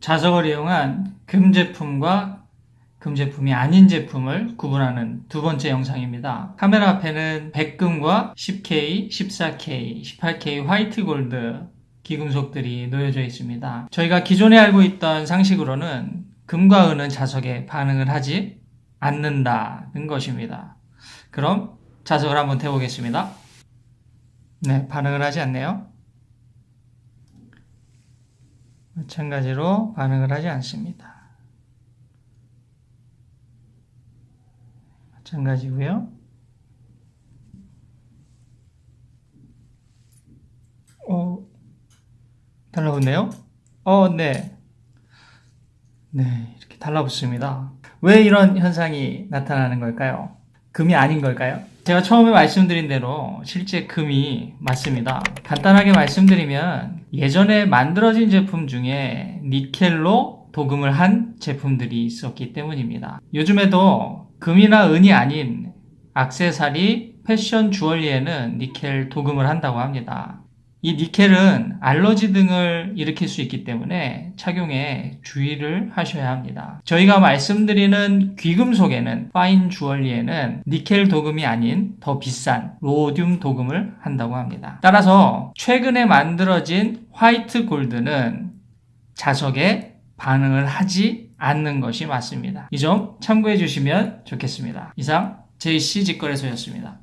자석을 이용한 금 제품과 금 제품이 아닌 제품을 구분하는 두 번째 영상입니다. 카메라 앞에는 백금과 10K, 14K, 18K 화이트 골드 기금속들이 놓여져 있습니다. 저희가 기존에 알고 있던 상식으로는 금과 은은 자석에 반응을 하지 않는다는 것입니다. 그럼 자석을 한번 태보겠습니다. 네, 반응을 하지 않네요. 마찬가지로 반응을 하지 않습니다. 마찬가지고요. 어, 달라붙네요? 어, 네. 네, 이렇게 달라붙습니다. 왜 이런 현상이 나타나는 걸까요? 금이 아닌 걸까요? 제가 처음에 말씀드린 대로 실제 금이 맞습니다. 간단하게 말씀드리면 예전에 만들어진 제품 중에 니켈로 도금을 한 제품들이 있었기 때문입니다. 요즘에도 금이나 은이 아닌 악세사리, 패션 주얼리에는 니켈 도금을 한다고 합니다. 이 니켈은 알러지 등을 일으킬 수 있기 때문에 착용에 주의를 하셔야 합니다. 저희가 말씀드리는 귀금속에는 파인 주얼리에는 니켈 도금이 아닌 더 비싼 로디움 도금을 한다고 합니다. 따라서 최근에 만들어진 화이트 골드는 자석에 반응을 하지 않는 것이 맞습니다. 이 점 참고해 주시면 좋겠습니다. 이상 JC 직거래소였습니다.